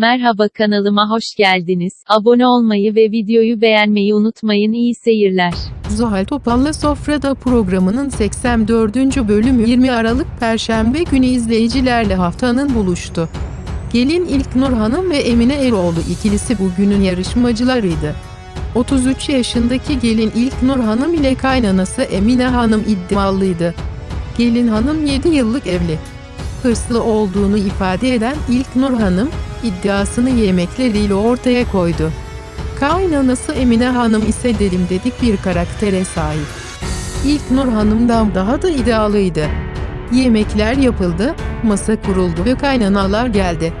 Merhaba kanalıma hoş geldiniz. Abone olmayı ve videoyu beğenmeyi unutmayın. İyi seyirler. Zuhal Topal'la Sofrada programının 84. bölümü 20 Aralık Perşembe günü izleyicilerle haftanın buluştu. Gelin İlknur Hanım ve Emine Eroğlu ikilisi bugünün yarışmacılarıydı. 33 yaşındaki gelin İlknur Hanım ile kaynanası Emine Hanım iddialıydı. Gelin hanım 7 yıllık evli. Hırslı olduğunu ifade eden İlknur Hanım, iddiasını yemekleriyle ortaya koydu. Kaynanası Emine Hanım ise delim dedik bir karaktere sahip. İlk Nur Hanım'dan daha da iddialıydı. Yemekler yapıldı, masa kuruldu ve kaynanalar geldi.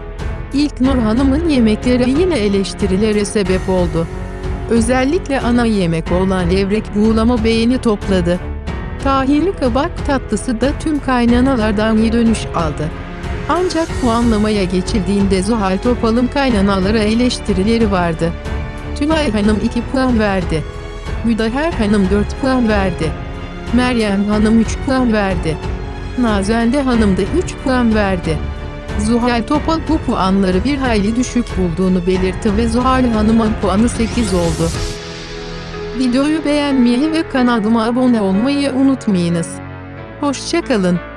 İlk Nur Hanım'ın yemekleri yine eleştirilere sebep oldu. Özellikle ana yemek olan levrek buğulama beğeni topladı. Tahinli kabak tatlısı da tüm kaynanalardan iyi dönüş aldı. Ancak puanlamaya geçildiğinde Zuhal Topal'ın kaynanalara eleştirileri vardı. Tülay Hanım 2 puan verdi. Müdaher Hanım 4 puan verdi. Meryem Hanım 3 puan verdi. Nazende Hanım da 3 puan verdi. Zuhal Topal bu puanları bir hayli düşük bulduğunu belirtti ve Zuhal Hanım'ın puanı 8 oldu. Videoyu beğenmeyi ve kanalıma abone olmayı unutmayınız. Hoşçakalın.